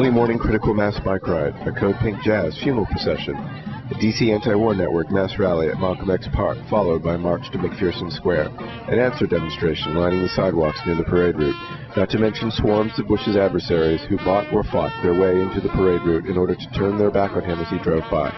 Early morning critical mass bike ride, a Code Pink Jazz funeral procession, a DC Anti-War Network mass rally at Malcolm X Park, followed by a march to McPherson Square, an ANSWER demonstration lining the sidewalks near the parade route, not to mention swarms of Bush's adversaries who bought or fought their way into the parade route in order to turn their back on him as he drove by.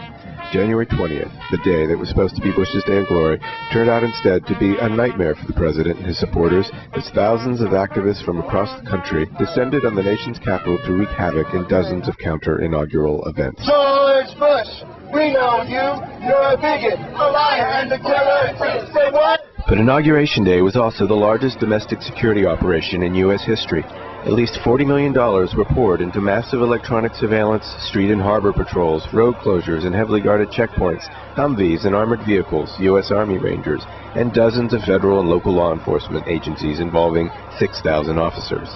January 20th, the day that was supposed to be Bush's day of glory, turned out instead to be a nightmare for the president and his supporters as thousands of activists from across the country descended on the nation's capital to wreak havoc in dozens of counter-inaugural events. George Bush, we know you. You're a bigot, a liar, and a killer. Say what? But Inauguration Day was also the largest domestic security operation in U.S. history. At least $40 million were poured into massive electronic surveillance, street and harbor patrols, road closures and heavily guarded checkpoints, Humvees and armored vehicles, U.S. Army Rangers, and dozens of federal and local law enforcement agencies involving 6,000 officers.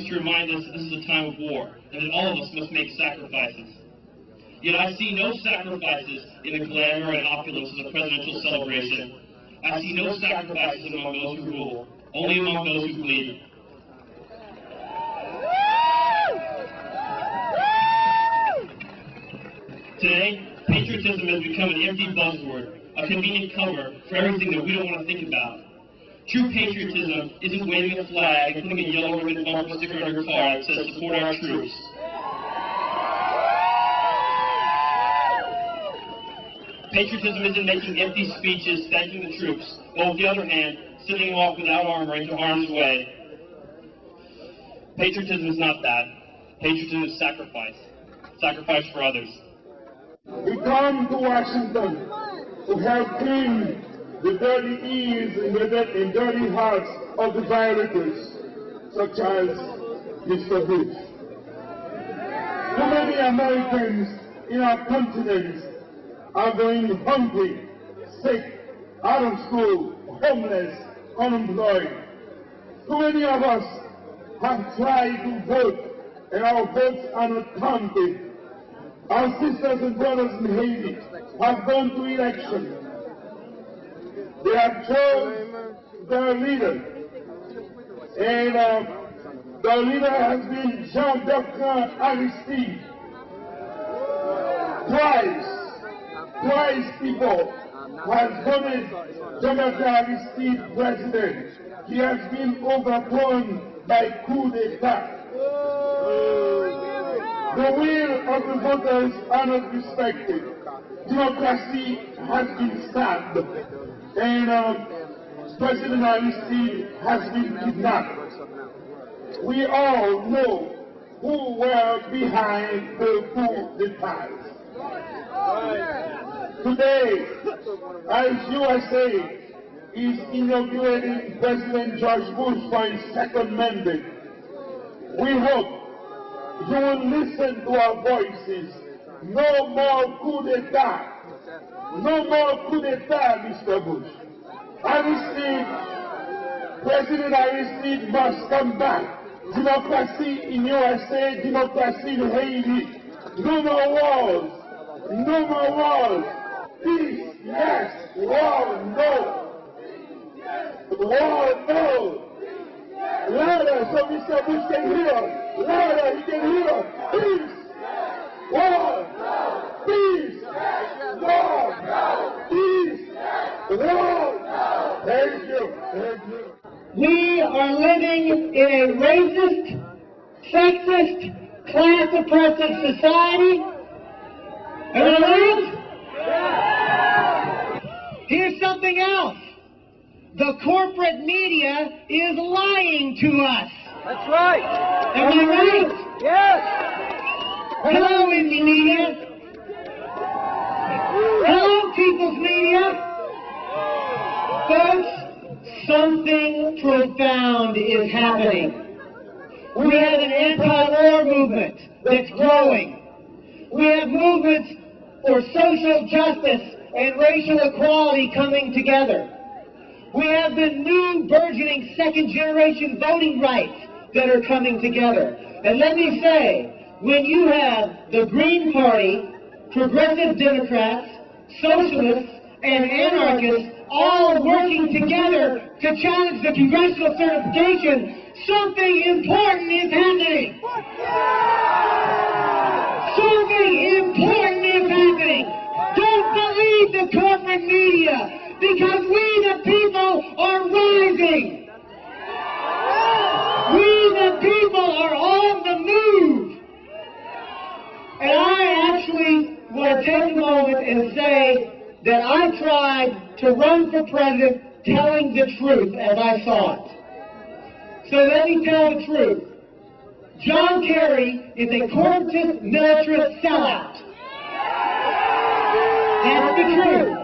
Likes to remind us that this is a time of war, and that all of us must make sacrifices. Yet I see no sacrifices in the glamour and opulence of the presidential celebration. I see no sacrifices among those who rule, only among those who bleed. Today, patriotism has become an empty buzzword, a convenient cover for everything that we don't want to think about. True patriotism isn't waving a flag putting a yellow ribbon bumper sticker on your car that says support our troops. Patriotism isn't making empty speeches thanking the troops, but on the other hand, sending them off without armor into harm's way. Patriotism is not that. Patriotism is sacrifice. Sacrifice for others. We come to Washington to help clean the dirty ears and dirty hearts of the violators, such as Mr. Bush. Too many Americans in our continent are going hungry, sick, out of school, homeless, unemployed. Too many of us have tried to vote, and our votes are not counted. Our sisters and brothers in Haiti have gone to election. They have chosen their leader. And uh, leader has been Jean-Doctor Aristide. Twice, twice people has voted Jean-Doctor Aristide president. He has been overthrown by coup d'etat. The will of the voters are not respected. Democracy has been stabbed. And um, President Aristide has been kidnapped. We all know who were behind the coup d'etat. Today, as USA is inaugurating President George Bush for his second mandate, we hope you will listen to our voices. No more coup d'etat. No more coup d'etat, Mr. Bush. Aristide, President Aristide must come back. Democracy in USA, democracy in Haiti. No more wars. No more wars. Peace, yes. War, no. War, no. Louder so Mr. Bush can hear. Louder, he can hear. Peace. Sexist, class oppressive society. Am I right? Here's something else. The corporate media is lying to us. That's right. Am I right? Yes. Hello, indie media. Hello, people's media. Folks, something profound is happening. We have an anti-war movement that's growing. We have movements for social justice and racial equality coming together. We have the new burgeoning second generation voting rights that are coming together. And let me say, when you have the Green Party progressive Democrats, socialists, and anarchists all working together to challenge the congressional certification, something important is happening. Something important is happening. Don't believe the corporate media because we the people are rising. We the people are on the move. And I actually want to take a moment and say that I tried to run for president telling the truth as I saw it. So let me tell the truth. John Kerry is a corporatist militarist sellout. That's the truth.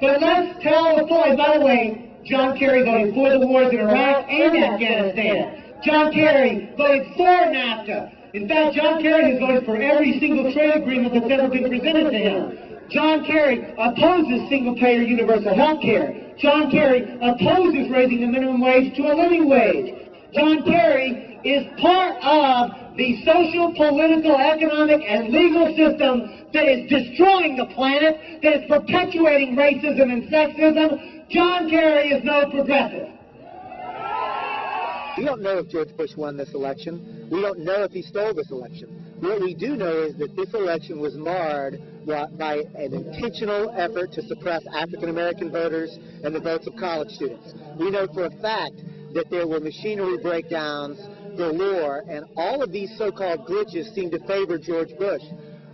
But let's tell the story. By the way, John Kerry voted for the wars in Iraq and Afghanistan. John Kerry voted for NAFTA. In fact, John Kerry has voted for every single trade agreement that's ever been presented to him. John Kerry opposes single-payer universal health care. John Kerry opposes raising the minimum wage to a living wage. John Kerry is part of the social, political, economic, and legal system that is destroying the planet, that is perpetuating racism and sexism. John Kerry is no progressive. We don't know if George Bush won this election. We don't know if he stole this election. What we do know is that this election was marred by an intentional effort to suppress African American voters and the votes of college students. We know for a fact that there were machinery breakdowns galore, and all of these so-called glitches seem to favor George Bush.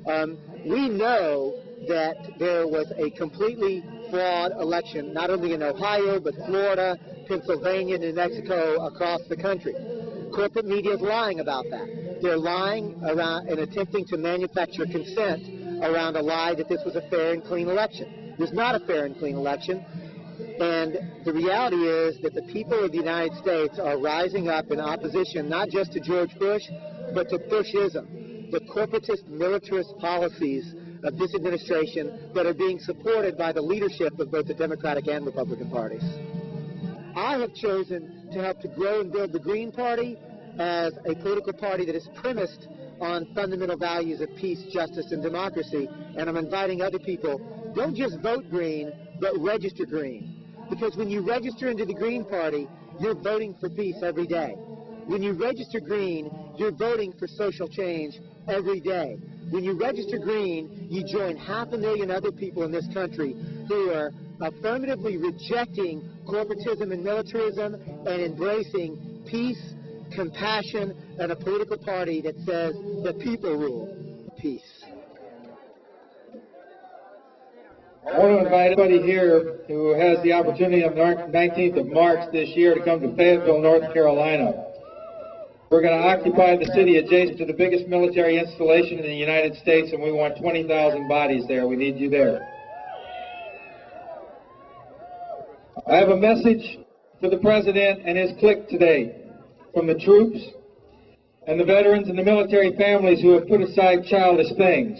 Um, we know that there was a completely flawed election, not only in Ohio, but Florida, Pennsylvania, New Mexico, across the country. Corporate media is lying about that. They're lying around and attempting to manufacture consent around a lie that this was a fair and clean election. It was not a fair and clean election. And the reality is that the people of the United States are rising up in opposition not just to George Bush, but to Bushism, the corporatist militarist policies of this administration that are being supported by the leadership of both the Democratic and Republican parties. I have chosen to help to grow and build the Green Party as a political party that is premised on fundamental values of peace, justice, and democracy. And I'm inviting other people, don't just vote green, but register green. Because when you register into the Green Party, you're voting for peace every day. When you register green, you're voting for social change every day. When you register green, you join half a million other people in this country who are affirmatively rejecting corporatism and militarism and embracing peace, compassion, and a political party that says the people rule. Peace. I want to invite anybody here who has the opportunity on the 19th of March this year to come to Fayetteville, North Carolina. We're going to occupy the city adjacent to the biggest military installation in the United States, and we want 20,000 bodies there. We need you there. I have a message for the President and his clique today from the troops and the veterans and the military families who have put aside childish things.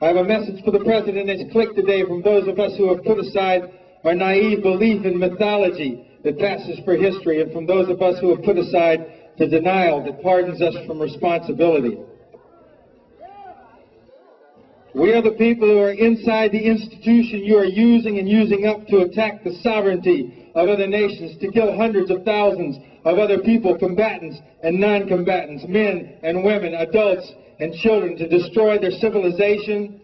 I have a message for the President and his clique today from those of us who have put aside our naive belief in mythology that passes for history and from those of us who have put aside the denial that pardons us from responsibility. We are the people who are inside the institution you are using and using up to attack the sovereignty of other nations, to kill hundreds of thousands of other people, combatants and non-combatants, men and women, adults and children, to destroy their civilization,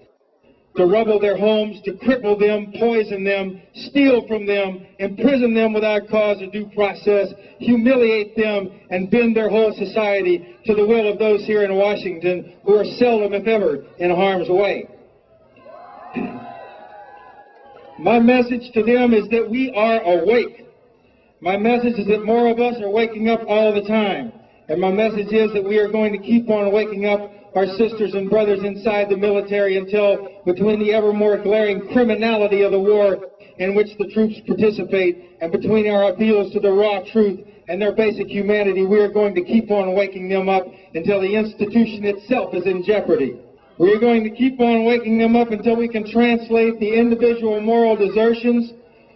to rubble their homes, to cripple them, poison them, steal from them, imprison them without cause or due process, humiliate them, and bend their whole society to the will of those here in Washington who are seldom, if ever, in harm's way. My message to them is that we are awake. My message is that more of us are waking up all the time. And my message is that we are going to keep on waking up our sisters and brothers inside the military until, between the ever more glaring criminality of the war in which the troops participate and between our appeals to the raw truth and their basic humanity, we are going to keep on waking them up until the institution itself is in jeopardy. We are going to keep on waking them up until we can translate the individual moral desertions,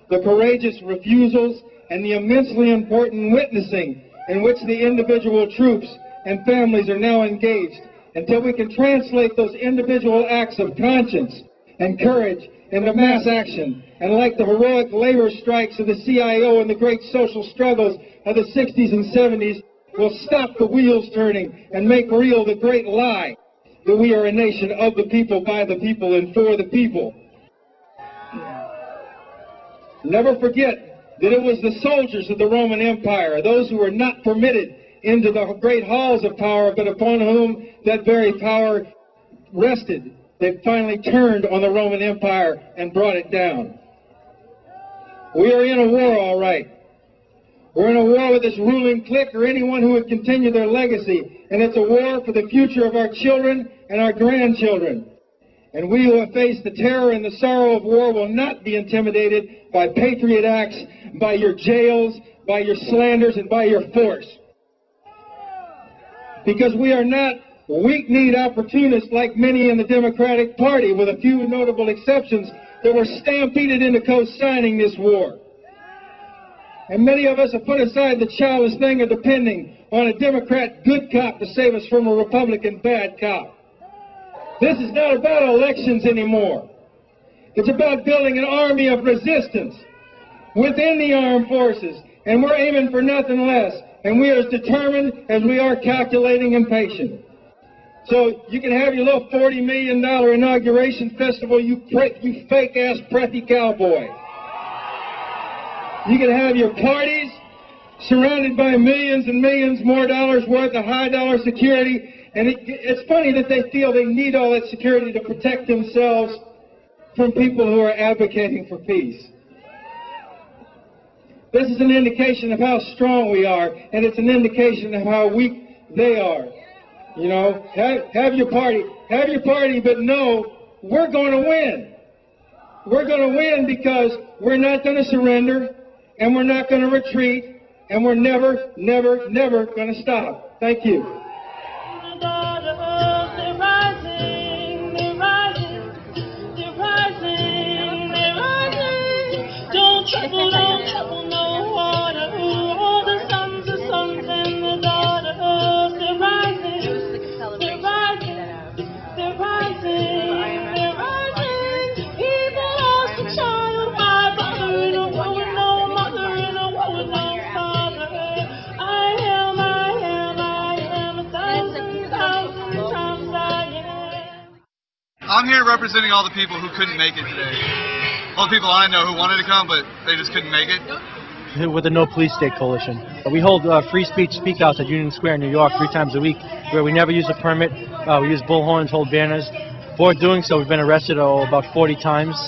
the courageous refusals, and the immensely important witnessing in which the individual troops and families are now engaged until we can translate those individual acts of conscience and courage into mass action. And like the heroic labor strikes of the CIO and the great social struggles of the 60s and 70s, we'll stop the wheels turning and make real the great lie that we are a nation of the people, by the people, and for the people. Never forget that it was the soldiers of the Roman Empire, those who were not permitted into the great halls of power, but upon whom that very power rested, that finally turned on the Roman Empire and brought it down. We are in a war, all right. We're in a war with this ruling clique or anyone who would continue their legacy, and it's a war for the future of our children and our grandchildren. And we who have faced the terror and the sorrow of war will not be intimidated by patriot acts, by your jails, by your slanders, and by your force. Because we are not weak-kneed opportunists like many in the Democratic Party, with a few notable exceptions, that were stampeded into co-signing this war. And many of us have put aside the childish thing of depending on a Democrat good cop to save us from a Republican bad cop. This is not about elections anymore. It's about building an army of resistance within the armed forces. And we're aiming for nothing less. And we are as determined as we are calculating and patient. So you can have your little $40 million inauguration festival, you, you fake-ass preppy cowboy. You can have your parties surrounded by millions and millions more dollars worth of high dollar security. And it, it's funny that they feel they need all that security to protect themselves from people who are advocating for peace. This is an indication of how strong we are, and it's an indication of how weak they are. You know, have, have your party, have your party, but know we're going to win. We're going to win because we're not going to surrender, and we're not going to retreat, and we're never, never, never going to stop. Thank you. Don't trouble I'm here representing all the people who couldn't make it today. All the people I know who wanted to come, but they just couldn't make it. With the No Police State Coalition. We hold uh, free speech speakouts at Union Square, New York, three times a week, where we never use a permit. Uh, we use bullhorns, hold banners. For doing so, we've been arrested oh, about 40 times.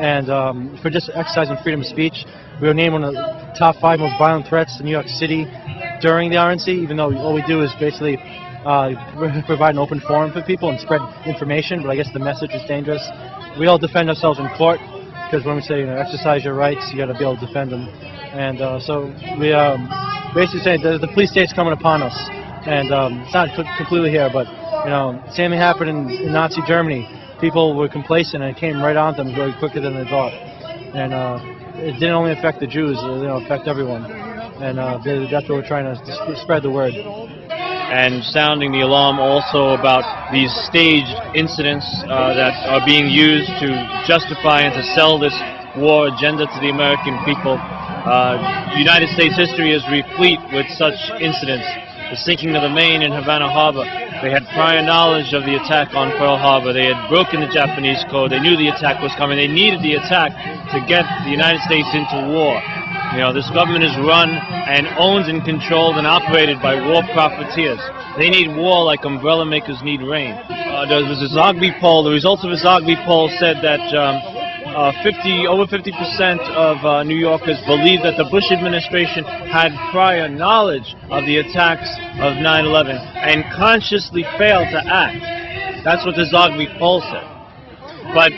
And um, for just exercising freedom of speech, we were named one of the top five most violent threats to New York City during the RNC, even though all we do is basically uh, provide an open forum for people and spread information, but I guess the message is dangerous. We all defend ourselves in court, because when we say you know, exercise your rights, you got to be able to defend them. And uh, so we um, basically say the, the police state's coming upon us. And um, it's not completely here, but you know, same thing happened in, in, Nazi Germany. People were complacent and it came right on them very quicker than they thought. And uh, it didn't only affect the Jews, it you know, affect everyone. And uh, that's what we're trying to spread the word and sounding the alarm also about these staged incidents uh, that are being used to justify and to sell this war agenda to the American people. Uh, United States history is replete with such incidents. The sinking of the Maine in Havana Harbor. They had prior knowledge of the attack on Pearl Harbor. They had broken the Japanese code. They knew the attack was coming. They needed the attack to get the United States into war. You know, this government is run and owned and controlled and operated by war profiteers. They need war like umbrella makers need rain. Uh, there was a Zogby poll. The results of a Zogby poll said that um, uh, 50, over 50% of uh, New Yorkers believe that the Bush administration had prior knowledge of the attacks of 9-11 and consciously failed to act. That's what the Zogby poll said. But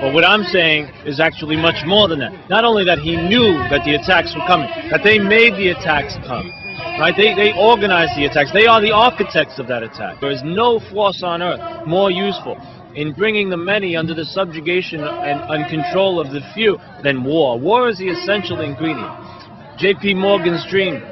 but what I'm saying is actually much more than that. Not only that he knew that the attacks were coming, that they made the attacks come. Right? They, they organized the attacks. They are the architects of that attack. There is no force on earth more useful in bringing the many under the subjugation and, and control of the few than war. War is the essential ingredient. J.P. Morgan's dream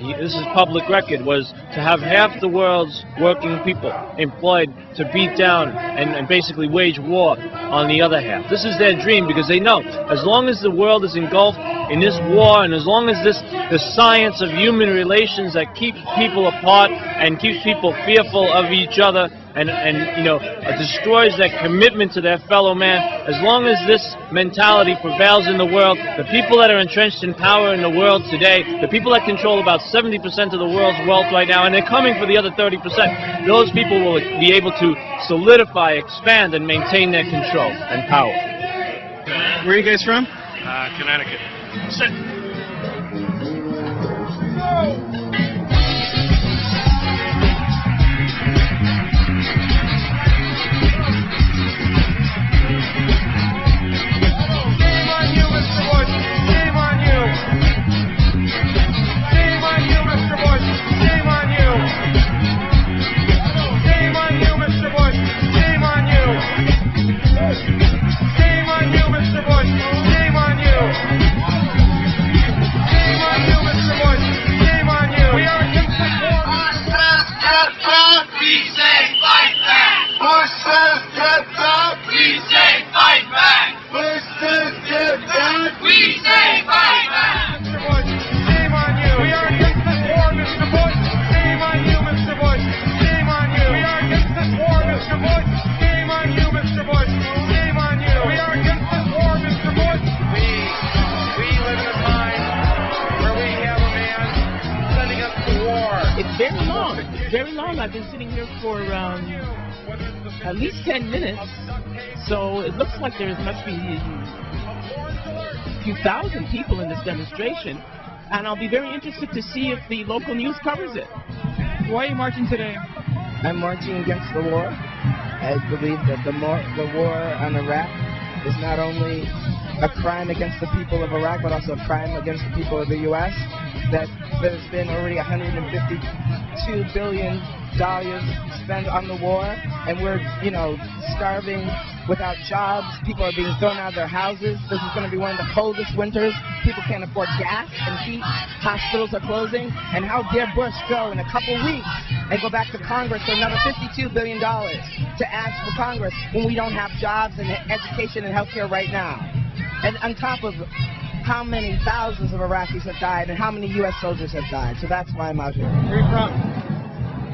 he, this is public record, was to have half the world's working people employed to beat down and, and basically wage war on the other half. This is their dream because they know as long as the world is engulfed in this war and as long as this the science of human relations that keeps people apart and keeps people fearful of each other and, and you know, uh, destroys that commitment to their fellow man. As long as this mentality prevails in the world, the people that are entrenched in power in the world today, the people that control about 70% of the world's wealth right now, and they're coming for the other 30%, those people will be able to solidify, expand, and maintain their control and power. Where are you guys from? Uh, Connecticut. Sit. Yeah. Like there must be a few thousand people in this demonstration. And I'll be very interested to see if the local news covers it. Why are you marching today? I'm marching against the war. I believe that the, more, the war on Iraq is not only a crime against the people of Iraq, but also a crime against the people of the U.S. That there's been already 152 billion dollars spent on the war, and we're, you know, starving without jobs. People are being thrown out of their houses. This is going to be one of the coldest winters. People can't afford gas and heat. Hospitals are closing. And how dare Bush go in a couple weeks and go back to Congress for another $52 billion to ask for Congress when we don't have jobs and education and health care right now? And on top of how many thousands of Iraqis have died and how many U.S. soldiers have died. So that's why I'm out here. Where are you from?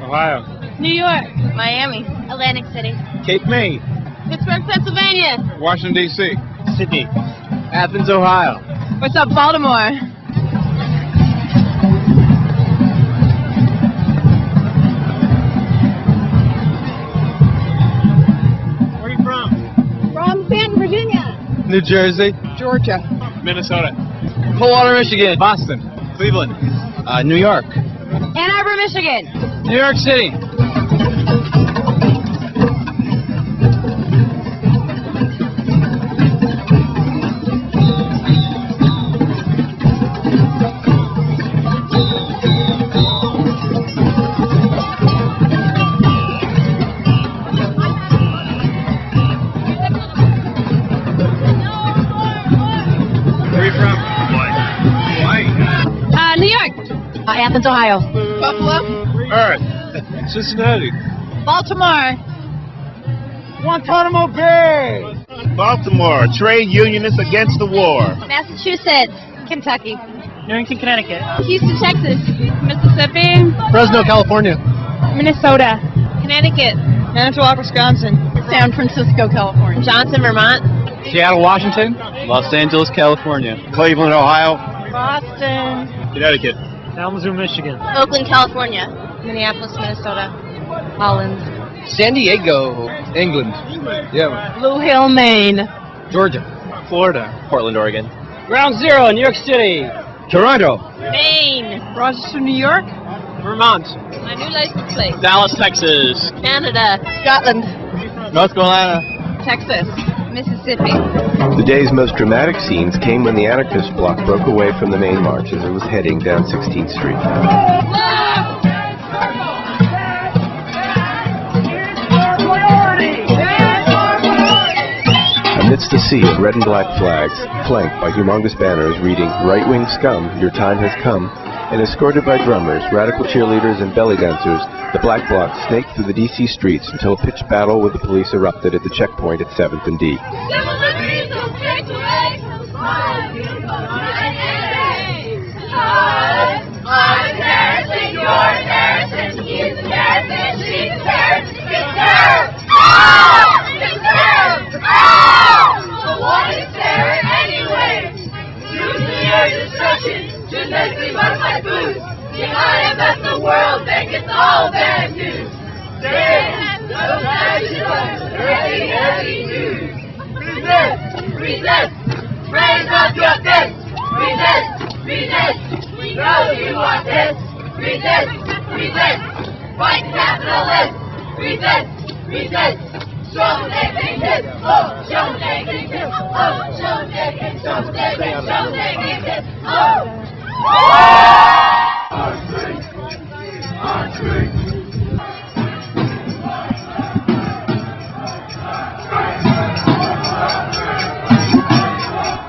Ohio. New York. Miami. Atlantic City. Cape May. Pittsburgh, Pennsylvania. Washington, D.C. Sydney. Athens, Ohio. What's up, Baltimore? Where are you from? From Canton, Virginia. New Jersey. Georgia. Minnesota. Coldwater, Michigan. Boston. Cleveland. Uh, New York. Ann Arbor, Michigan. New York City. Where are you from? Uh, New York. Uh, Athens, Ohio. Buffalo. Earth. Cincinnati. Baltimore. Guantanamo Bay. Baltimore, trade unionists against the war. Massachusetts. Kentucky. Newington, Connecticut. Houston, Texas. Mississippi. Fresno, California. Minnesota. Connecticut. Manitowoc, Wisconsin. San Francisco, California. Johnson, Vermont. Seattle, Washington. Los Angeles, California. Cleveland, Ohio. Boston. Connecticut. Kalamazoo, Michigan. Oakland, California. Minneapolis, Minnesota. Holland. San Diego, England. Yeah. Blue Hill, Maine. Georgia. Florida. Portland, Oregon. Ground Zero, New York City. Toronto. Maine. Rochester, New York. Vermont. My new license plate. Dallas, Texas. Canada. Scotland. North Carolina. Texas. Mississippi. The day's most dramatic scenes came when the anarchist bloc broke away from the main march as it was heading down 16th Street. Amidst a sea of red and black flags, flanked by humongous banners reading, Right Wing Scum, Your Time Has Come, and escorted by drummers, radical cheerleaders, and belly dancers, the Black Bloc snaked through the D.C. streets until a pitched battle with the police erupted at the checkpoint at 7th and D. Genetically modified foods. The IMF, the World Bank, it's all bad news. There no heavy news. Resist, resist, raise up your fist. Resist, resist, we know you want this. Resist, resist, fight capitalists. Resist, resist. Show they can kiss, oh, show they can kiss, oh, show they can, show they can, show they can kiss, oh.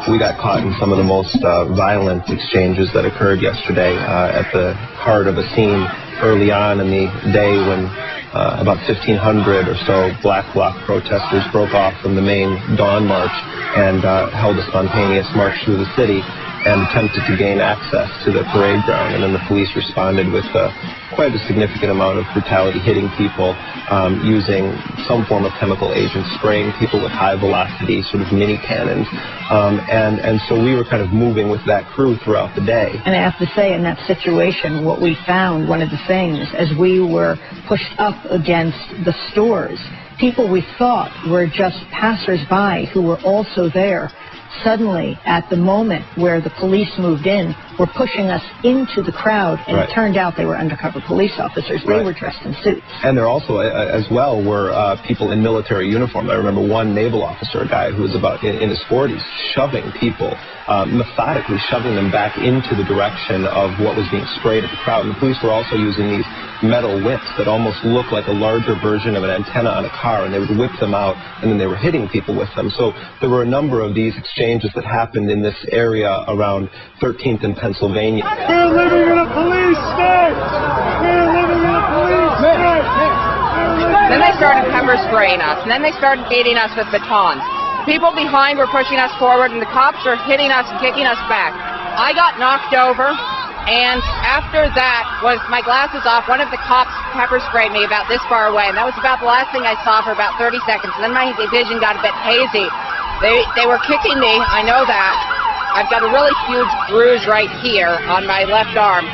We got caught in some of the most uh, violent exchanges that occurred yesterday uh, at the heart of a scene early on in the day when uh, about 1,500 or so Black Bloc protesters broke off from the main Dawn March and uh, held a spontaneous march through the city and attempted to gain access to the parade ground. And then the police responded with uh, quite a significant amount of brutality, hitting people, um, using some form of chemical agent, spraying people with high velocity, sort of mini cannons. Um, and, and so we were kind of moving with that crew throughout the day. And I have to say, in that situation, what we found, one of the things, as we were pushed up against the stores, people we thought were just passersby who were also there suddenly, at the moment where the police moved in, were pushing us into the crowd, and Right. it turned out they were undercover police officers. They Right. were dressed in suits. And there also, as well, were uh, people in military uniform. I remember one naval officer, a guy who was about in, in his 40s, shoving people, uh, methodically shoving them back into the direction of what was being sprayed at the crowd. And the police were also using these metal whips that almost looked like a larger version of an antenna on a car, and they would whip them out, and then they were hitting people with them. So there were a number of these exchanges that happened in this area around 13th and Pennsylvania. We're living in a police state! We're living in a police state! Then they started pepper spraying us, and then they started beating us with batons. People behind were pushing us forward, and the cops were hitting us and kicking us back. I got knocked over, and after that was my glasses off. One of the cops pepper sprayed me about this far away, and that was about the last thing I saw for about 30 seconds. And then my vision got a bit hazy. They they were kicking me. I know that. I've got a really huge bruise right here on my left arm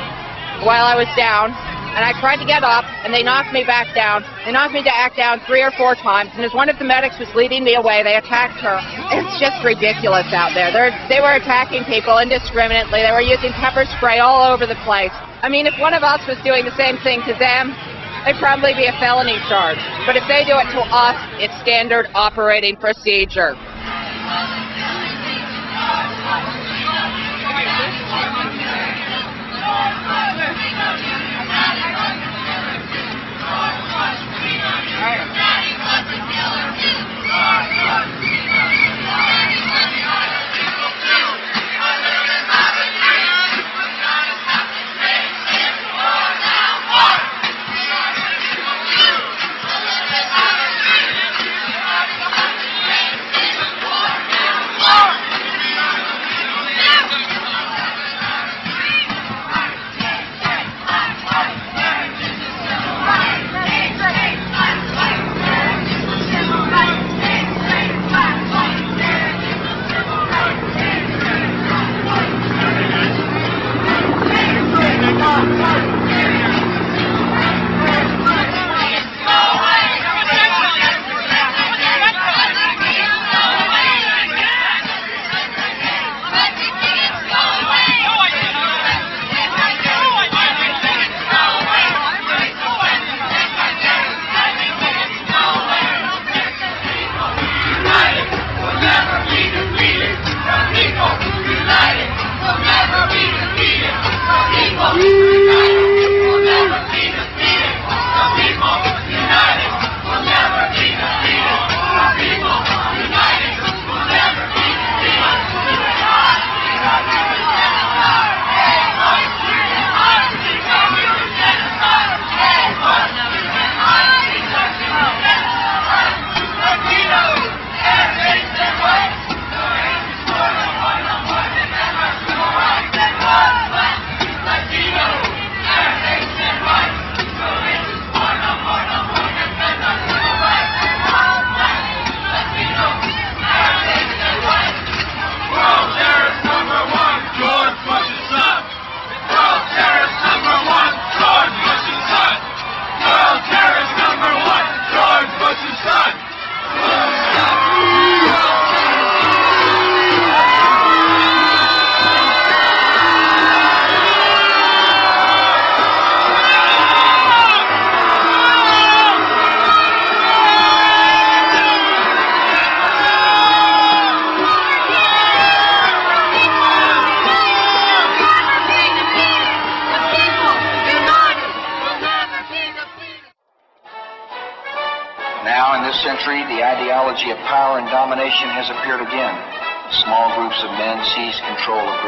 while I was down, and I tried to get up, and they knocked me back down. They knocked me back down three or four times, and as one of the medics was leading me away, they attacked her. It's just ridiculous out there. They're, they were attacking people indiscriminately. They were using pepper spray all over the place. I mean, if one of us was doing the same thing to them, it'd probably be a felony charge. But if they do it to us, it's standard operating procedure. Daddy was a killer too. Lord, Lord, we love you. Daddy was an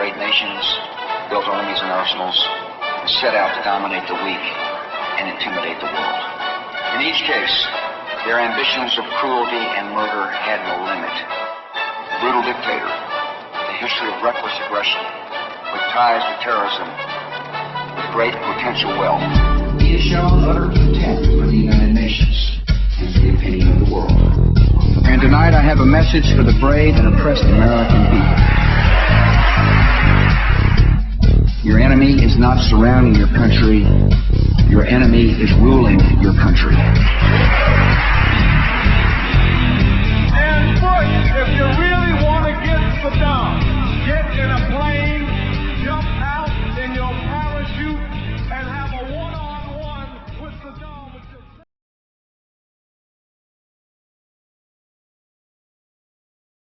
great nations, built armies and arsenals, and set out to dominate the weak and intimidate the world. In each case, their ambitions of cruelty and murder had no limit. The brutal dictator, the history of reckless aggression, with ties to terrorism, with great potential wealth. He has shown utter contempt for the United Nations and the opinion of the world. And tonight I have a message for the brave and oppressed American people. Your enemy is not surrounding your country. Your enemy is ruling your country. And Bush, if you really want to get Saddam, get in a plane.